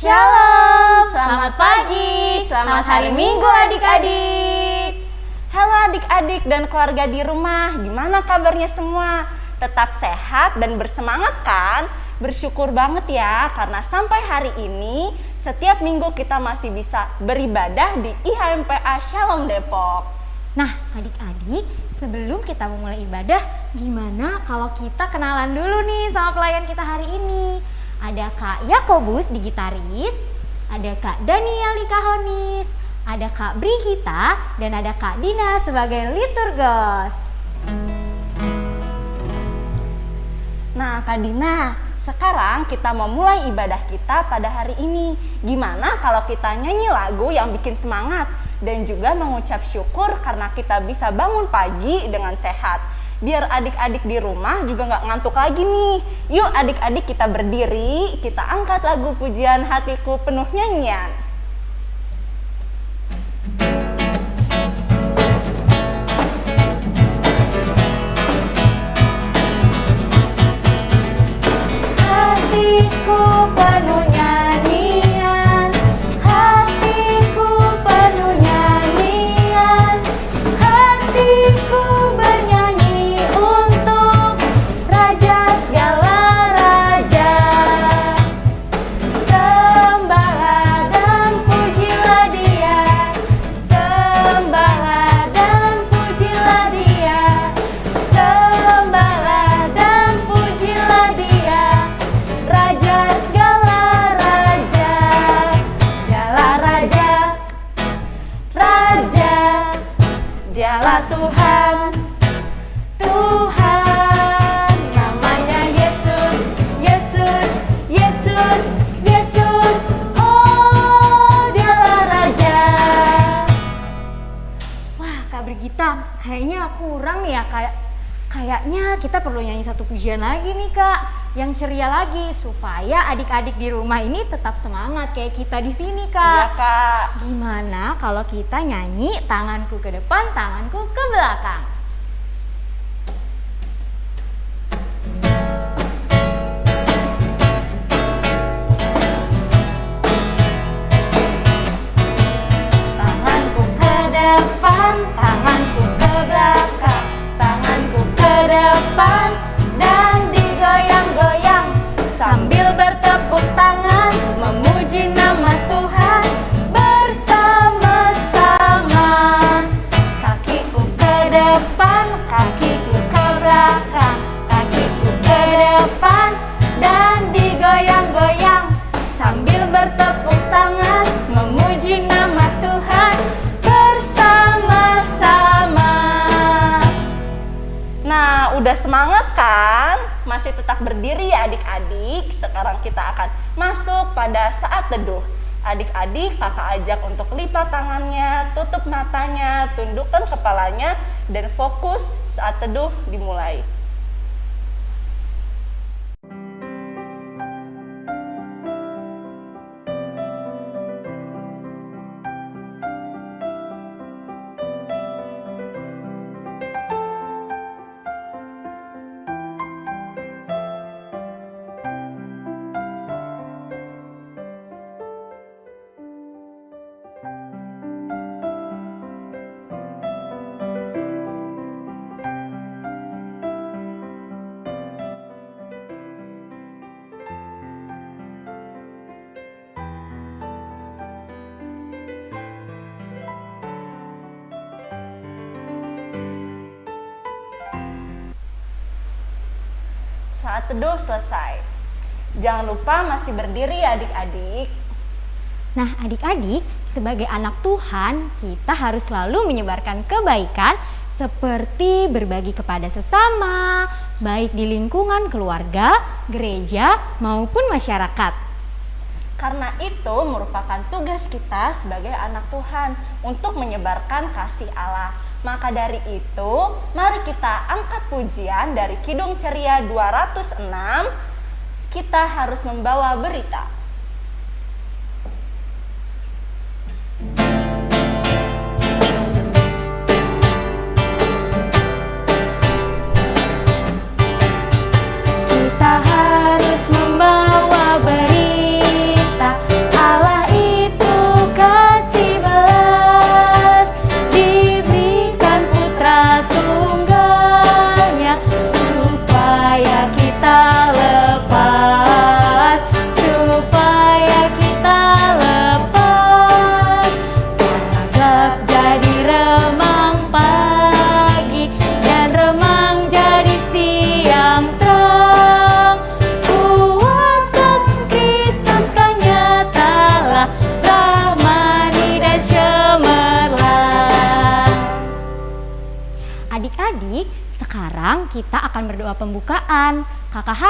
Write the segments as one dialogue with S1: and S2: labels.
S1: Shalom, selamat pagi, selamat hari Minggu adik-adik. Halo adik-adik dan keluarga di rumah, gimana kabarnya semua? Tetap sehat dan bersemangat kan? Bersyukur banget ya karena sampai hari ini setiap minggu kita masih bisa beribadah di IHMPA Shalom Depok.
S2: Nah, adik-adik, sebelum kita memulai ibadah, gimana kalau kita kenalan dulu nih sama pelayan kita hari ini? Ada Kak Yakobus di gitaris, ada Kak Daniel di kahonis, ada Kak Brigita, dan ada Kak Dina sebagai liturgos.
S1: Nah, Kak Dina, sekarang kita memulai ibadah kita pada hari ini. Gimana kalau kita nyanyi lagu yang bikin semangat dan juga mengucap syukur karena kita bisa bangun pagi dengan sehat biar adik-adik di rumah juga nggak ngantuk lagi nih. Yuk adik-adik kita berdiri, kita angkat lagu pujian hatiku penuh nyanyian.
S2: Hatiku penuh yang ceria lagi supaya adik-adik di rumah ini tetap semangat kayak kita di sini
S1: Iya
S2: Kak.
S1: kak.
S2: Gimana kalau kita nyanyi tanganku ke depan, tanganku ke belakang?
S1: Kepalanya, dan fokus saat teduh dimulai. Selesai. Jangan lupa masih berdiri ya adik-adik.
S2: Nah, adik-adik, sebagai anak Tuhan, kita harus selalu menyebarkan kebaikan seperti berbagi kepada sesama, baik di lingkungan keluarga, gereja, maupun masyarakat.
S1: Karena itu merupakan tugas kita sebagai anak Tuhan untuk menyebarkan kasih Allah. Maka dari itu, mari kita angkat pujian dari Kidung Ceria 206. Kita harus membawa berita.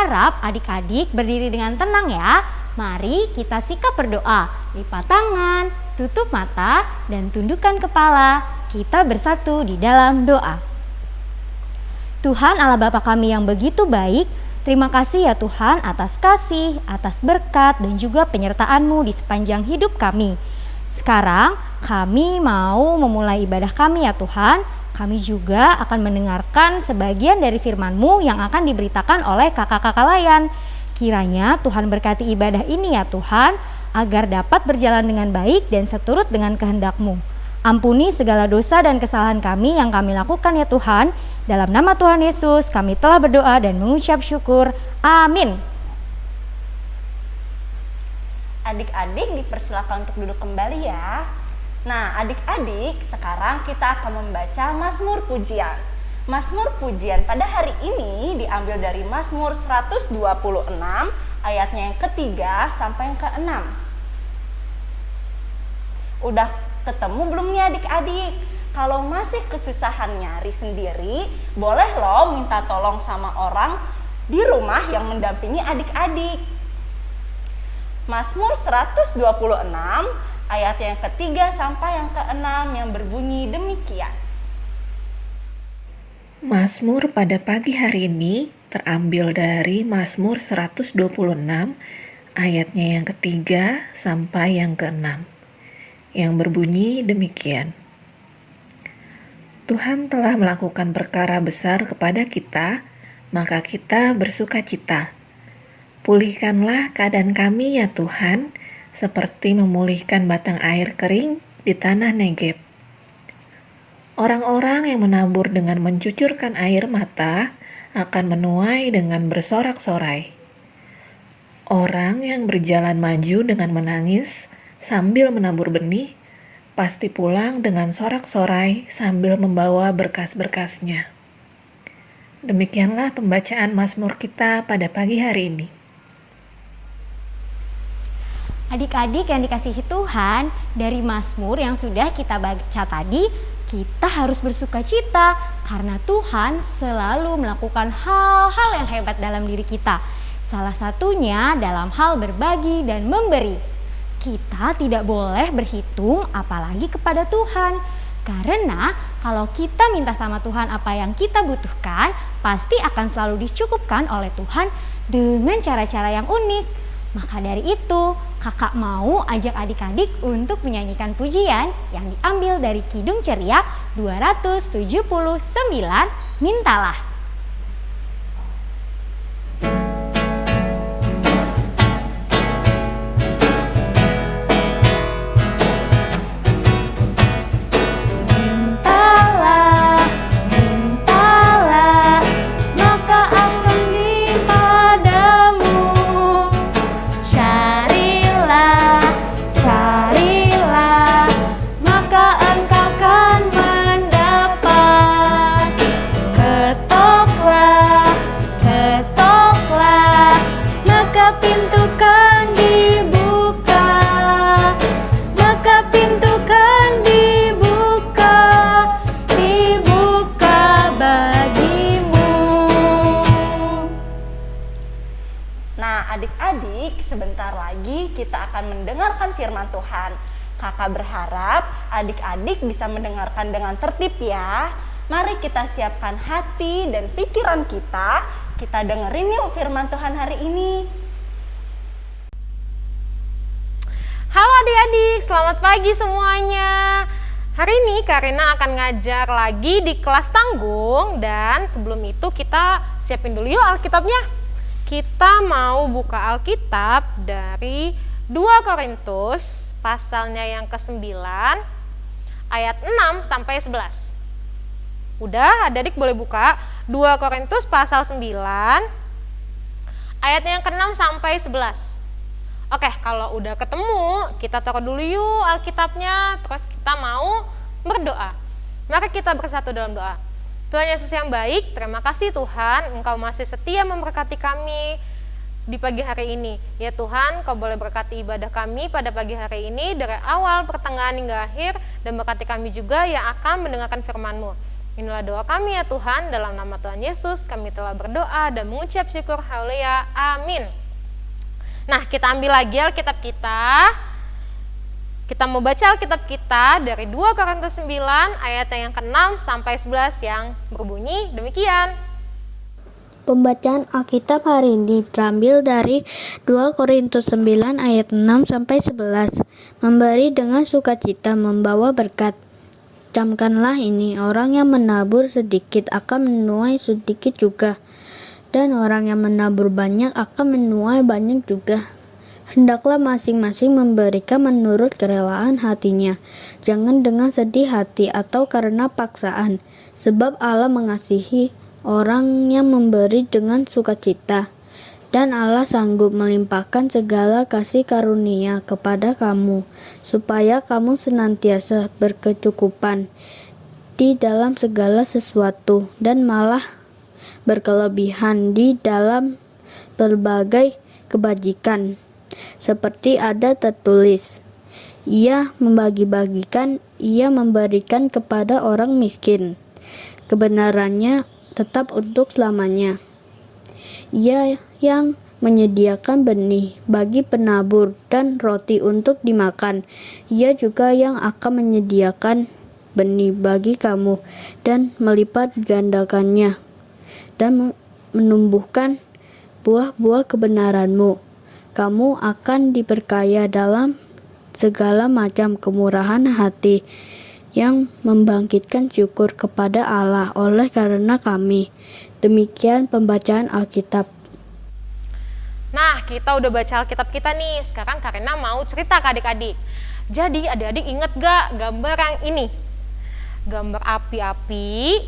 S3: Harap adik-adik berdiri dengan tenang ya. Mari kita sikap berdoa. Lipat tangan, tutup mata, dan tundukkan kepala. Kita bersatu di dalam doa. Tuhan Allah Bapa kami yang begitu baik, terima kasih ya Tuhan atas kasih, atas berkat, dan juga penyertaan-Mu di sepanjang hidup kami. Sekarang kami mau memulai ibadah kami ya Tuhan. Kami juga akan mendengarkan sebagian dari firman-Mu yang akan diberitakan oleh kakak-kakak layan. Kiranya Tuhan berkati ibadah ini ya Tuhan, agar dapat berjalan dengan baik dan seturut dengan kehendak-Mu. Ampuni segala dosa dan kesalahan kami yang kami lakukan ya Tuhan. Dalam nama Tuhan Yesus kami telah berdoa dan mengucap syukur. Amin.
S1: Adik-adik dipersilakan untuk duduk kembali ya. Nah, adik-adik, sekarang kita akan membaca Mazmur Pujian. Mazmur pujian pada hari ini diambil dari Mazmur 126 ayatnya yang ketiga sampai yang keenam. Udah ketemu belum nih adik-adik? Kalau masih kesusahan nyari sendiri, boleh loh minta tolong sama orang di rumah yang mendampingi adik-adik. Mazmur 126 ayat yang ketiga sampai yang keenam yang berbunyi demikian.
S4: Mazmur pada pagi hari ini terambil dari Mazmur 126 ayatnya yang ketiga sampai yang keenam yang berbunyi demikian. Tuhan telah melakukan perkara besar kepada kita, maka kita bersuka cita. Pulihkanlah keadaan kami ya Tuhan, seperti memulihkan batang air kering di tanah Negeb. Orang-orang yang menabur dengan mencucurkan air mata akan menuai dengan bersorak-sorai. Orang yang berjalan maju dengan menangis sambil menabur benih pasti pulang dengan sorak-sorai sambil membawa berkas-berkasnya. Demikianlah pembacaan Mazmur kita pada pagi hari ini.
S3: Adik-adik yang dikasihi Tuhan, dari Mazmur yang sudah kita baca tadi, kita harus bersuka cita karena Tuhan selalu melakukan hal-hal yang hebat dalam diri kita. Salah satunya dalam hal berbagi dan memberi. Kita tidak boleh berhitung apalagi kepada Tuhan. Karena kalau kita minta sama Tuhan apa yang kita butuhkan, pasti akan selalu dicukupkan oleh Tuhan dengan cara-cara yang unik. Maka dari itu, kakak mau ajak adik-adik untuk menyanyikan pujian yang diambil dari Kidung Ceria 279 Mintalah.
S1: Adik-adik bisa mendengarkan dengan tertib ya. Mari kita siapkan hati dan pikiran kita. Kita dengerin yuk firman Tuhan hari ini.
S5: Halo adik-adik, selamat pagi semuanya. Hari ini Karina akan ngajar lagi di kelas tanggung dan sebelum itu kita siapin dulu yuk Alkitabnya. Kita mau buka Alkitab dari 2 Korintus pasalnya yang ke-9 ayat 6 sampai 11. Udah, adik boleh buka 2 Korintus pasal 9 ayatnya yang ke-6 sampai 11. Oke, kalau udah ketemu, kita taruh dulu yuk Alkitabnya, terus kita mau berdoa. Maka kita bersatu dalam doa. Tuhan Yesus yang baik, terima kasih Tuhan, Engkau masih setia memberkati kami, di pagi hari ini. Ya Tuhan, Kau boleh berkati ibadah kami pada pagi hari ini dari awal, pertengahan hingga akhir dan berkati kami juga yang akan mendengarkan firman-Mu. Inilah doa kami ya Tuhan, dalam nama Tuhan Yesus kami telah berdoa dan mengucap syukur haleluya. Amin. Nah, kita ambil lagi Alkitab kita. Kita mau baca Alkitab kita dari 2 Korintus 9 ayat yang ke-6 sampai 11 yang berbunyi demikian.
S6: Pembacaan Alkitab hari ini terambil dari 2 Korintus 9 ayat 6 sampai 11. Memberi dengan sukacita membawa berkat. Camkanlah ini, orang yang menabur sedikit akan menuai sedikit juga, dan orang yang menabur banyak akan menuai banyak juga. Hendaklah masing-masing memberikan menurut kerelaan hatinya, jangan dengan sedih hati atau karena paksaan, sebab Allah mengasihi orang yang memberi dengan sukacita. Dan Allah sanggup melimpahkan segala kasih karunia kepada kamu, supaya kamu senantiasa berkecukupan di dalam segala sesuatu, dan malah berkelebihan di dalam berbagai kebajikan seperti ada tertulis, ia membagi-bagikan, ia memberikan kepada orang miskin. Kebenarannya tetap untuk selamanya. Ia yang menyediakan benih bagi penabur dan roti untuk dimakan. Ia juga yang akan menyediakan benih bagi kamu dan melipat gandakannya dan menumbuhkan buah-buah kebenaranmu kamu akan diperkaya dalam segala macam kemurahan hati yang membangkitkan syukur kepada Allah oleh karena kami. Demikian pembacaan Alkitab.
S5: Nah, kita udah baca Alkitab kita nih. Sekarang Karina mau cerita ke adik-adik. Jadi, adik-adik inget gak gambar yang ini? Gambar api-api.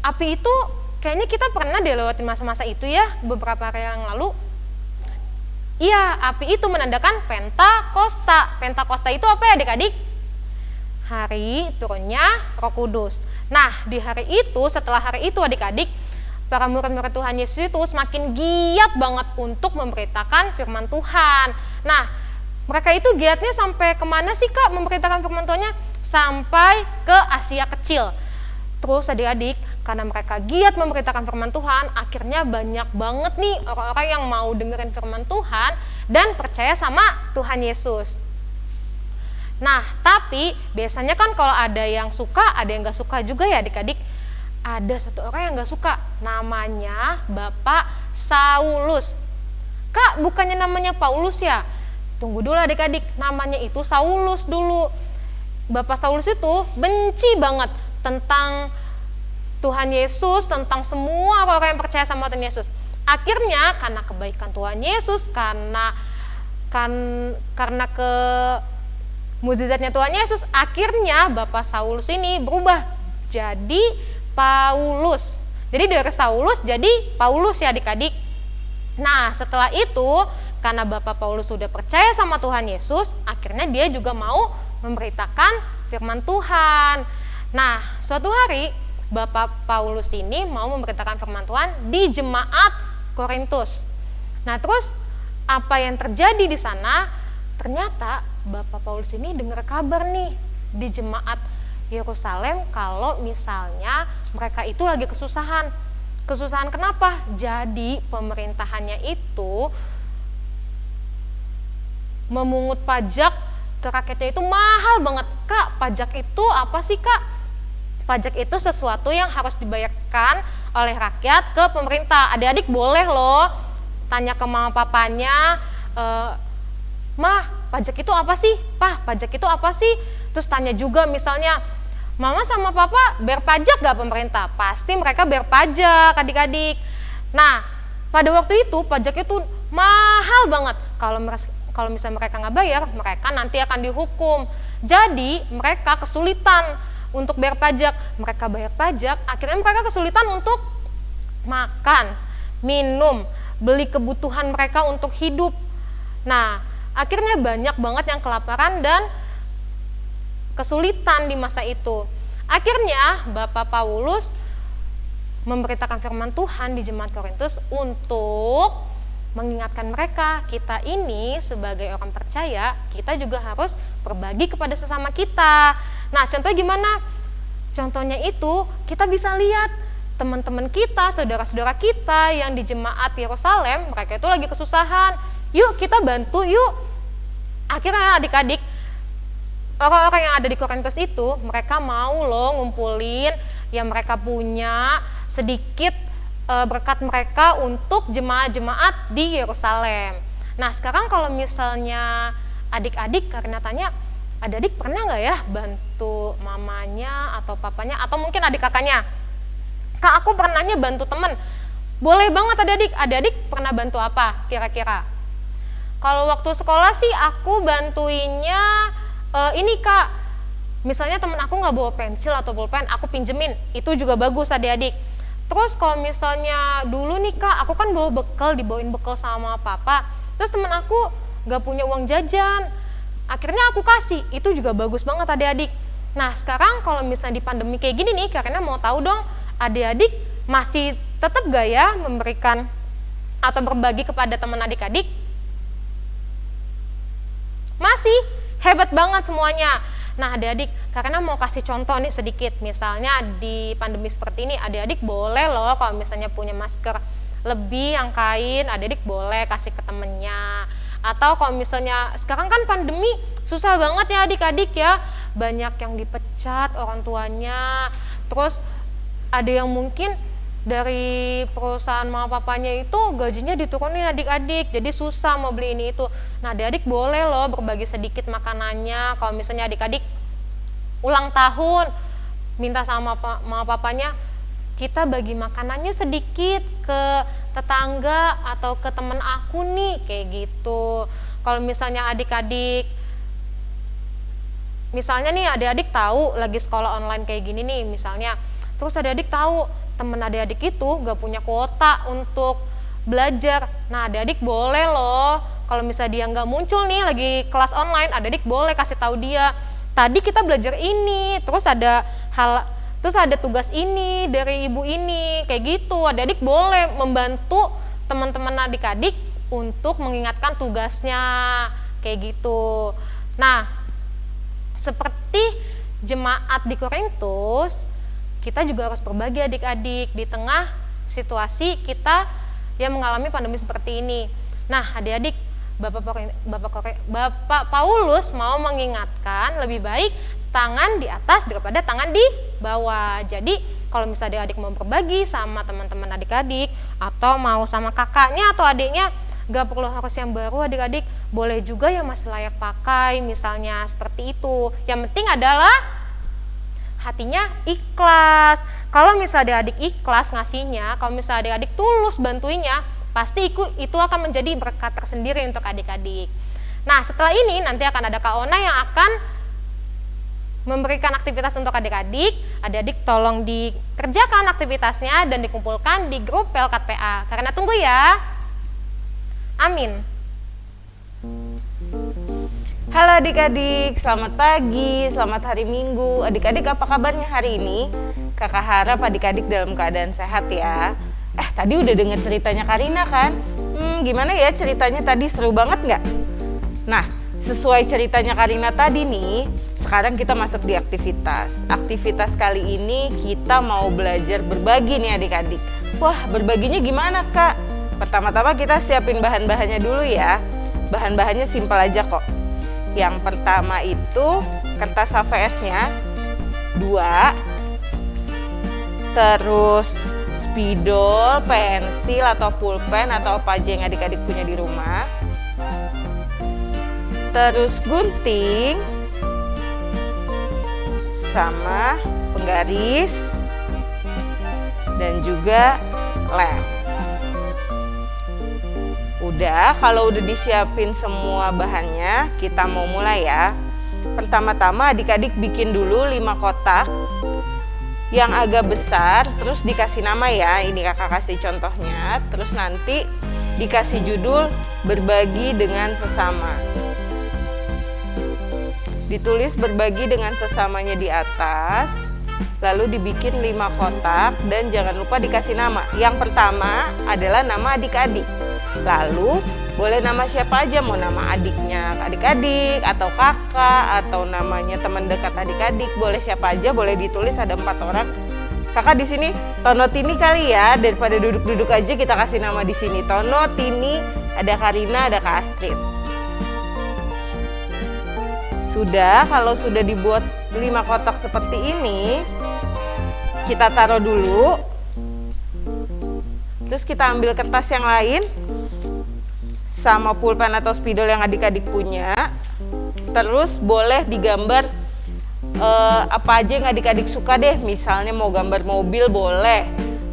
S5: Api itu kayaknya kita pernah deh lewatin masa-masa itu ya, beberapa hari yang lalu Iya, api itu menandakan Pentakosta. Pentakosta itu apa ya adik-adik? Hari turunnya roh kudus. Nah, di hari itu, setelah hari itu adik-adik, para murid-murid Tuhan Yesus itu semakin giat banget untuk memberitakan firman Tuhan. Nah, mereka itu giatnya sampai ke mana sih kak memberitakan firman Tuhannya? Sampai ke Asia Kecil. Terus adik-adik, karena mereka giat memberitakan firman Tuhan, akhirnya banyak banget nih orang-orang yang mau dengerin firman Tuhan dan percaya sama Tuhan Yesus. Nah, tapi biasanya kan kalau ada yang suka, ada yang gak suka juga ya adik-adik. Ada satu orang yang gak suka, namanya Bapak Saulus. Kak, bukannya namanya Paulus ya? Tunggu dulu adik-adik, namanya itu Saulus dulu. Bapak Saulus itu benci banget tentang Tuhan Yesus, tentang semua orang yang percaya sama Tuhan Yesus. Akhirnya karena kebaikan Tuhan Yesus, karena kan karena ke mukjizatnya Tuhan Yesus, akhirnya Bapak Saulus ini berubah jadi Paulus. Jadi dari Saulus jadi Paulus ya adik-adik. Nah setelah itu karena Bapak Paulus sudah percaya sama Tuhan Yesus, akhirnya dia juga mau memberitakan firman Tuhan. Nah suatu hari Bapak Paulus ini mau memberitakan firman Tuhan di jemaat Korintus. Nah, terus apa yang terjadi di sana? Ternyata Bapak Paulus ini dengar kabar nih di jemaat Yerusalem kalau misalnya mereka itu lagi kesusahan. Kesusahan kenapa? Jadi pemerintahannya itu memungut pajak ke rakyatnya itu mahal banget. Kak, pajak itu apa sih kak? pajak itu sesuatu yang harus dibayarkan oleh rakyat ke pemerintah. Adik-adik boleh loh tanya ke mama papanya, e, mah pajak itu apa sih? Pah pajak itu apa sih? Terus tanya juga misalnya, mama sama papa bayar pajak gak pemerintah? Pasti mereka bayar pajak adik-adik. Nah pada waktu itu pajak itu mahal banget. Kalau kalau misalnya mereka nggak bayar, mereka nanti akan dihukum. Jadi mereka kesulitan untuk bayar pajak. Mereka bayar pajak, akhirnya mereka kesulitan untuk makan, minum, beli kebutuhan mereka untuk hidup. Nah, akhirnya banyak banget yang kelaparan dan kesulitan di masa itu. Akhirnya Bapak Paulus memberitakan firman Tuhan di jemaat Korintus untuk mengingatkan mereka, kita ini sebagai orang percaya, kita juga harus berbagi kepada sesama kita. Nah, contohnya gimana? contohnya itu kita bisa lihat teman-teman kita, saudara-saudara kita yang di jemaat Yerusalem, mereka itu lagi kesusahan. Yuk kita bantu yuk. Akhirnya adik-adik orang-orang yang ada di Korintus itu mereka mau loh ngumpulin yang mereka punya sedikit e, berkat mereka untuk jemaat-jemaat di Yerusalem. Nah sekarang kalau misalnya adik-adik karena tanya adik-adik pernah nggak ya bantu mamanya atau papanya atau mungkin adik kakaknya? Kak aku pernahnya bantu temen. Boleh banget adik-adik. Adik-adik pernah bantu apa kira-kira? Kalau waktu sekolah sih aku bantuinnya uh, ini kak. Misalnya temen aku nggak bawa pensil atau pulpen, aku pinjemin. Itu juga bagus adik-adik. Terus kalau misalnya dulu nih kak, aku kan bawa bekal, dibawain bekal sama papa. Terus temen aku nggak punya uang jajan. Akhirnya aku kasih, itu juga bagus banget adik-adik. Nah sekarang kalau misalnya di pandemi kayak gini nih, karena mau tahu dong adik-adik masih tetap gak ya memberikan atau berbagi kepada teman adik-adik? Masih, hebat banget semuanya. Nah adik-adik, karena mau kasih contoh nih sedikit, misalnya di pandemi seperti ini adik-adik boleh loh kalau misalnya punya masker lebih yang kain, adik-adik boleh kasih ke temennya. Atau kalau misalnya sekarang kan pandemi susah banget ya adik-adik ya, banyak yang dipecat orang tuanya, terus ada yang mungkin dari perusahaan mama papanya itu gajinya diturunin adik-adik jadi susah mau beli ini itu. Nah adik-adik boleh loh berbagi sedikit makanannya. Kalau misalnya adik-adik ulang tahun minta sama mama papanya kita bagi makanannya sedikit ke tetangga atau ke temen aku nih kayak gitu. Kalau misalnya adik-adik misalnya nih adik-adik tahu lagi sekolah online kayak gini nih misalnya Terus adik-adik tahu temen adik-adik itu gak punya kuota untuk belajar. Nah adik-adik boleh loh kalau misalnya dia nggak muncul nih lagi kelas online, adik-adik boleh kasih tahu dia. Tadi kita belajar ini, terus ada hal terus ada tugas ini dari ibu ini kayak gitu adik-adik boleh membantu teman-teman adik-adik untuk mengingatkan tugasnya kayak gitu nah seperti jemaat di Korintus kita juga harus berbagi adik-adik di tengah situasi kita yang mengalami pandemi seperti ini. Nah, adik-adik, Bapak, Bapak, Bapak Paulus mau mengingatkan lebih baik tangan di atas daripada tangan di bawah. Jadi, kalau misalnya adik-adik mau berbagi sama teman-teman adik-adik atau mau sama kakaknya atau adiknya, gak perlu harus yang baru adik-adik, boleh juga yang masih layak pakai, misalnya seperti itu. Yang penting adalah hatinya ikhlas. Kalau misalnya adik ikhlas ngasihnya, kalau misalnya adik-adik tulus bantuinya, pasti itu, akan menjadi berkat tersendiri untuk adik-adik. Nah, setelah ini nanti akan ada Kak Ona yang akan memberikan aktivitas untuk adik-adik. Adik-adik tolong dikerjakan aktivitasnya dan dikumpulkan di grup Pelkat PA. Karena tunggu ya. Amin.
S7: Halo adik-adik, selamat pagi, selamat hari Minggu. Adik-adik apa kabarnya hari ini? Kakak harap adik-adik dalam keadaan sehat ya. Eh, tadi udah denger ceritanya Karina kan? Hmm, gimana ya ceritanya tadi? Seru banget nggak? Nah, sesuai ceritanya Karina tadi nih, sekarang kita masuk di aktivitas. Aktivitas kali ini kita mau belajar berbagi nih adik-adik. Wah, berbaginya gimana kak? Pertama-tama kita siapin bahan-bahannya dulu ya. Bahan-bahannya simpel aja kok yang pertama itu kertas HVS-nya dua, terus spidol, pensil atau pulpen atau apa aja yang adik-adik punya di rumah. Terus gunting sama penggaris dan juga lem. Udah, kalau udah disiapin semua bahannya, kita mau mulai ya. Pertama-tama adik-adik bikin dulu 5 kotak yang agak besar, terus dikasih nama ya. Ini kakak kasih contohnya. Terus nanti dikasih judul berbagi dengan sesama. Ditulis berbagi dengan sesamanya di atas, lalu dibikin 5 kotak dan jangan lupa dikasih nama. Yang pertama adalah nama adik-adik. Lalu boleh nama siapa aja mau nama adiknya adik-adik atau kakak atau namanya teman dekat adik-adik boleh siapa aja boleh ditulis ada empat orang. Kakak di sini Tono Tini kali ya daripada duduk-duduk aja kita kasih nama di sini. Tono Tini ada Karina ada Kak Astrid. Sudah kalau sudah dibuat lima kotak seperti ini kita taruh dulu. Terus kita ambil kertas yang lain sama pulpen atau spidol yang adik-adik punya. Terus boleh digambar uh, apa aja yang adik-adik suka deh. Misalnya mau gambar mobil boleh,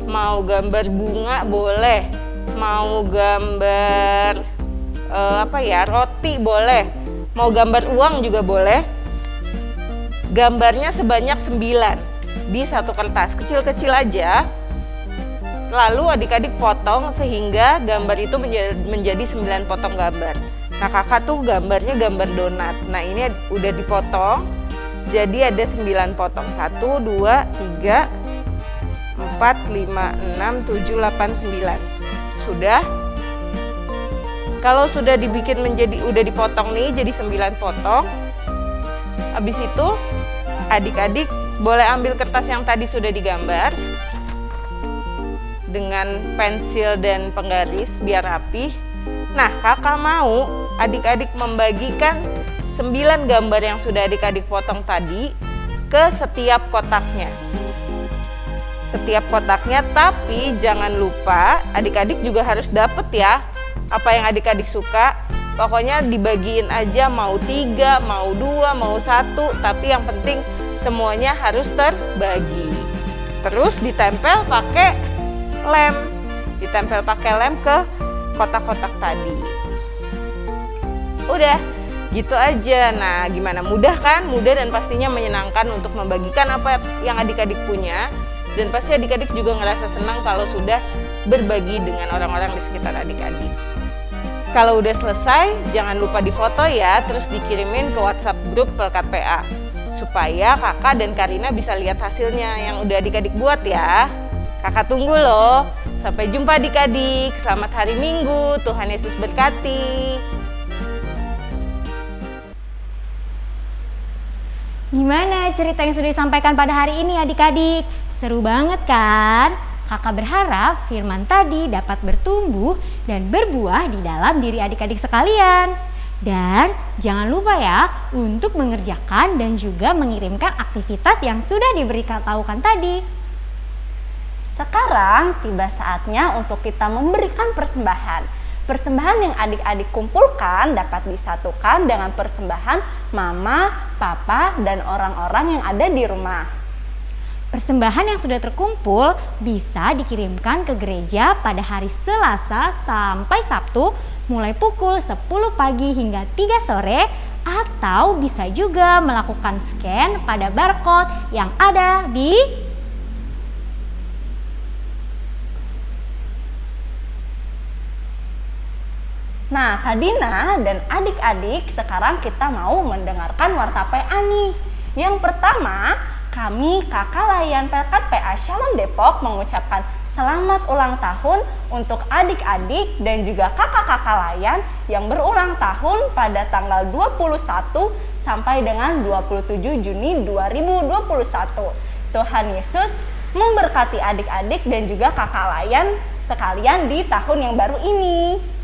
S7: mau gambar bunga boleh, mau gambar uh, apa ya roti boleh, mau gambar uang juga boleh. Gambarnya sebanyak 9 di satu kertas kecil-kecil aja Lalu adik-adik potong sehingga gambar itu menjadi 9 potong gambar. Nah kakak tuh gambarnya gambar donat. Nah ini udah dipotong. Jadi ada 9 potong. 1, 2, 3, 4, 5, 6, 7, 8, 9. Sudah? Kalau sudah dibikin menjadi, udah dipotong nih jadi 9 potong. Habis itu adik-adik boleh ambil kertas yang tadi sudah digambar dengan pensil dan penggaris biar rapi. Nah, kakak mau adik-adik membagikan 9 gambar yang sudah adik-adik potong tadi ke setiap kotaknya. Setiap kotaknya, tapi jangan lupa adik-adik juga harus dapet ya apa yang adik-adik suka. Pokoknya dibagiin aja mau tiga, mau dua, mau satu, tapi yang penting semuanya harus terbagi. Terus ditempel pakai lem ditempel pakai lem ke kotak-kotak tadi. Udah gitu aja. Nah gimana? Mudah kan? Mudah dan pastinya menyenangkan untuk membagikan apa yang adik-adik punya. Dan pasti adik-adik juga ngerasa senang kalau sudah berbagi dengan orang-orang di sekitar adik-adik. Kalau udah selesai jangan lupa difoto ya. Terus dikirimin ke WhatsApp grup Pelkat PA supaya kakak dan Karina bisa lihat hasilnya yang udah adik-adik buat ya Kakak tunggu loh. Sampai jumpa adik-adik. Selamat hari Minggu. Tuhan Yesus berkati.
S3: Gimana cerita yang sudah disampaikan pada hari ini adik-adik? Seru banget kan? Kakak berharap firman tadi dapat bertumbuh dan berbuah di dalam diri adik-adik sekalian. Dan jangan lupa ya untuk mengerjakan dan juga mengirimkan aktivitas yang sudah diberikan tahukan tadi.
S1: Sekarang tiba saatnya untuk kita memberikan persembahan. Persembahan yang adik-adik kumpulkan dapat disatukan dengan persembahan mama, papa, dan orang-orang yang ada di rumah.
S3: Persembahan yang sudah terkumpul bisa dikirimkan ke gereja pada hari Selasa sampai Sabtu mulai pukul 10 pagi hingga 3 sore atau bisa juga melakukan scan pada barcode yang ada di
S1: Nah, Kak Dina dan adik-adik sekarang kita mau mendengarkan warta PA nih. Yang pertama, kami kakak layan Pelkat PA Shalom Depok mengucapkan selamat ulang tahun untuk adik-adik dan juga kakak-kakak layan yang berulang tahun pada tanggal 21 sampai dengan 27 Juni 2021. Tuhan Yesus memberkati adik-adik dan juga kakak layan sekalian di tahun yang baru ini.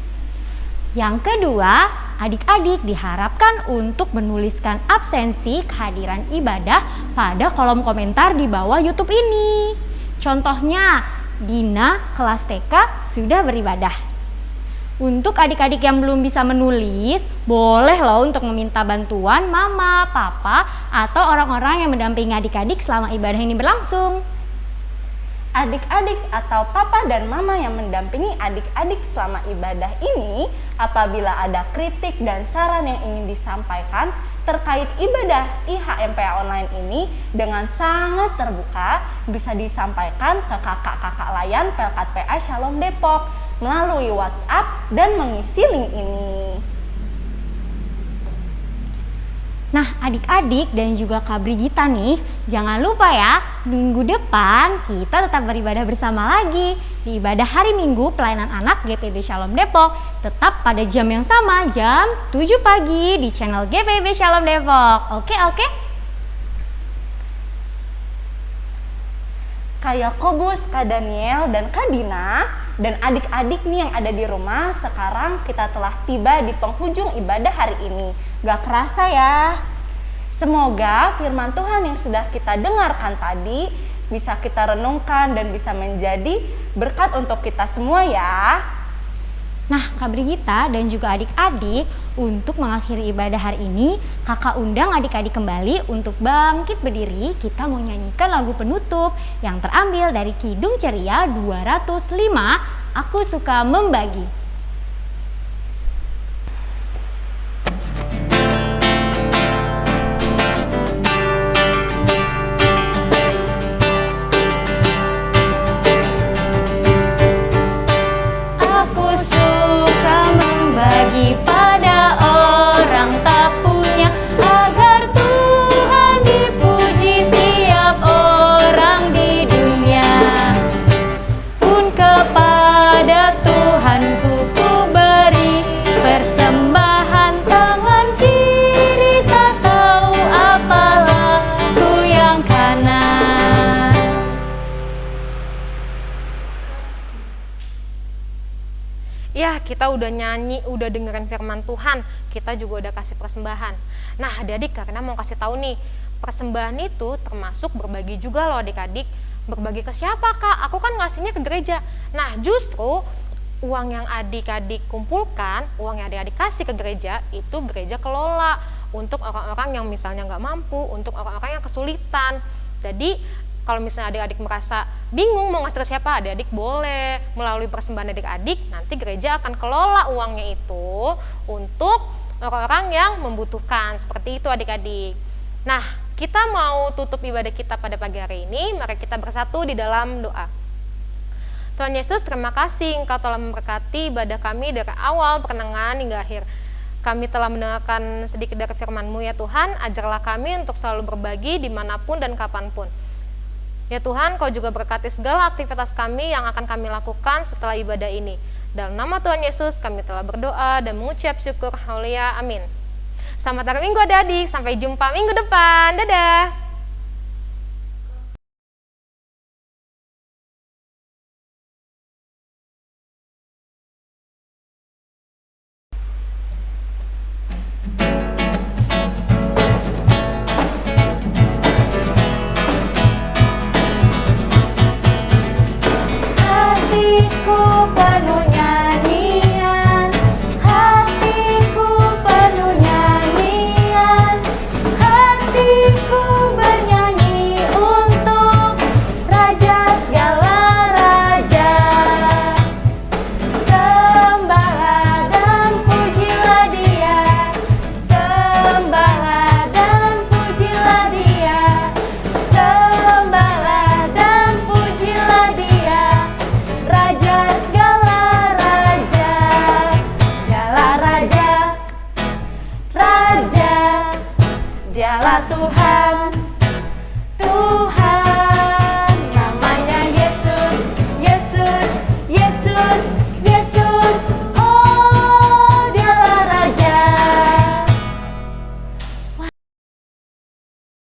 S3: Yang kedua, adik-adik diharapkan untuk menuliskan absensi kehadiran ibadah pada kolom komentar di bawah YouTube ini. Contohnya, Dina kelas TK sudah beribadah. Untuk adik-adik yang belum bisa menulis, boleh loh untuk meminta bantuan mama, papa, atau orang-orang yang mendampingi adik-adik selama ibadah ini berlangsung
S1: adik-adik atau papa dan mama yang mendampingi adik-adik selama ibadah ini apabila ada kritik dan saran yang ingin disampaikan terkait ibadah IHMPA online ini dengan sangat terbuka bisa disampaikan ke kakak-kakak layan Pelkat PA Shalom Depok melalui WhatsApp dan mengisi link ini.
S3: Nah, adik-adik dan juga Kak Brigita nih, jangan lupa ya, minggu depan kita tetap beribadah bersama lagi di ibadah hari Minggu pelayanan anak GPB Shalom Depok. Tetap pada jam yang sama, jam 7 pagi di channel GPB Shalom Depok. Oke, oke?
S1: Kak Yakobus, Kak Daniel, dan Kak Dina, dan adik-adik nih yang ada di rumah, sekarang kita telah tiba di penghujung ibadah hari ini. Gak kerasa ya. Semoga firman Tuhan yang sudah kita dengarkan tadi bisa kita renungkan dan bisa menjadi berkat untuk kita semua ya.
S3: Nah, Kak Brigita dan juga adik-adik, untuk mengakhiri ibadah hari ini, kakak undang adik-adik kembali untuk bangkit berdiri. Kita mau nyanyikan lagu penutup yang terambil dari Kidung Ceria 205, Aku Suka Membagi.
S5: Kita udah nyanyi, udah dengerin firman Tuhan, kita juga udah kasih persembahan. Nah, adik-adik karena mau kasih tahu nih, persembahan itu termasuk berbagi juga loh adik-adik. Berbagi ke siapa kak? Aku kan ngasihnya ke gereja. Nah, justru uang yang adik-adik kumpulkan, uang yang adik-adik kasih ke gereja, itu gereja kelola untuk orang-orang yang misalnya nggak mampu, untuk orang-orang yang kesulitan. Jadi kalau misalnya adik-adik merasa bingung mau ngasih ke siapa, adik-adik boleh melalui persembahan adik-adik, nanti gereja akan kelola uangnya itu untuk orang-orang yang membutuhkan. Seperti itu adik-adik. Nah, kita mau tutup ibadah kita pada pagi hari ini, mari kita bersatu di dalam doa. Tuhan Yesus, terima kasih Engkau telah memberkati ibadah kami dari awal pertengahan hingga akhir. Kami telah mendengarkan sedikit dari firman-Mu ya Tuhan, ajarlah kami untuk selalu berbagi di mana pun dan kapan pun. Ya Tuhan, Kau juga berkati segala aktivitas kami yang akan kami lakukan setelah ibadah ini. Dalam nama Tuhan Yesus, kami telah berdoa dan mengucap syukur. Haleluya. Amin. Selamat hari Minggu adik-adik. Sampai jumpa minggu depan. Dadah.
S1: Dialah Tuhan